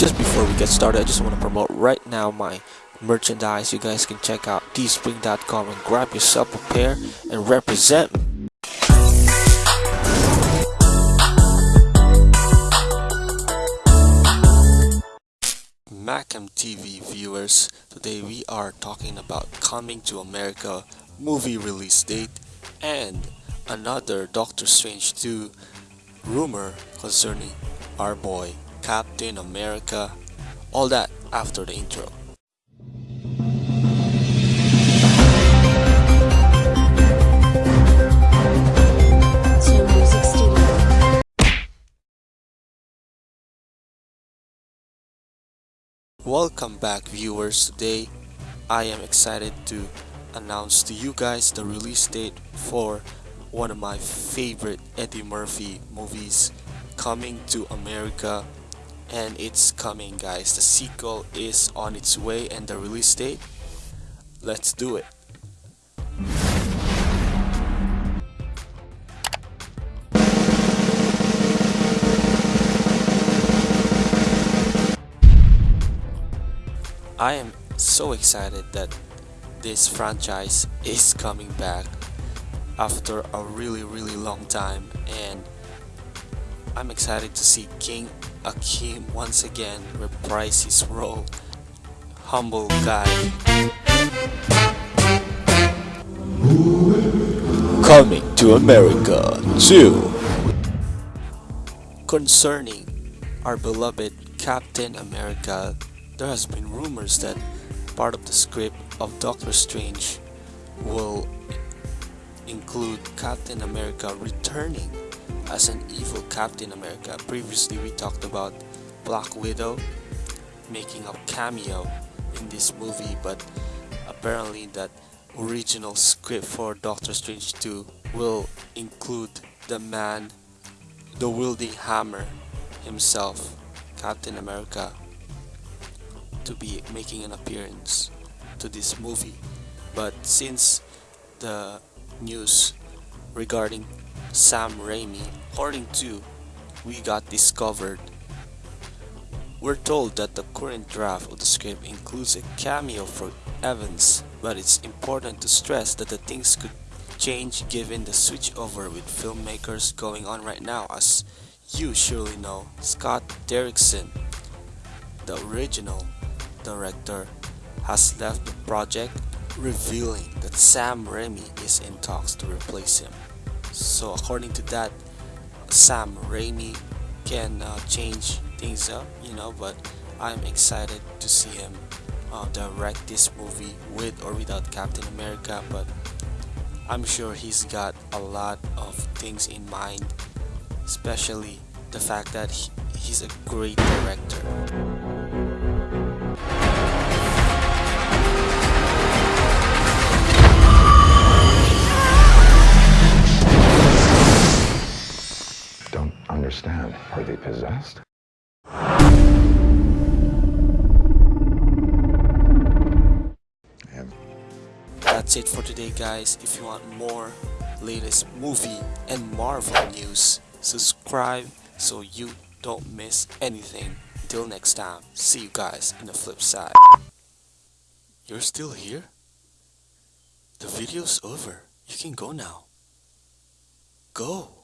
just before we get started, I just want to promote right now my merchandise. You guys can check out teespring.com and grab yourself a pair and represent. Macam TV viewers, today we are talking about Coming to America movie release date and another Doctor Strange 2 rumor concerning our boy Captain America, all that after the intro. Welcome back viewers, today I am excited to announce to you guys the release date for one of my favorite Eddie Murphy movies coming to America and it's coming guys. The sequel is on its way and the release date. Let's do it. I am so excited that this franchise is coming back after a really really long time and I'm excited to see King Akeem once again reprise his role. Humble guy. Coming to America 2 concerning our beloved Captain America there has been rumors that part of the script of Doctor Strange will include Captain America returning as an evil Captain America. Previously we talked about Black Widow making a cameo in this movie but apparently that original script for Doctor Strange 2 will include the man, the wielding hammer himself, Captain America, to be making an appearance to this movie. But since the news regarding Sam Raimi, according to We Got This Covered, we're told that the current draft of the script includes a cameo for Evans, but it's important to stress that the things could change given the switchover with filmmakers going on right now as you surely know Scott Derrickson, the original director, has left the project revealing that Sam Raimi is in talks to replace him. So according to that, Sam Raimi can uh, change things up, you know, but I'm excited to see him uh, direct this movie with or without Captain America, but I'm sure he's got a lot of things in mind, especially the fact that he, he's a great director. Possessed? That's it for today guys. If you want more latest movie and Marvel news, subscribe so you don't miss anything. Till next time, see you guys in the flip side. You're still here? The video's over. You can go now. Go.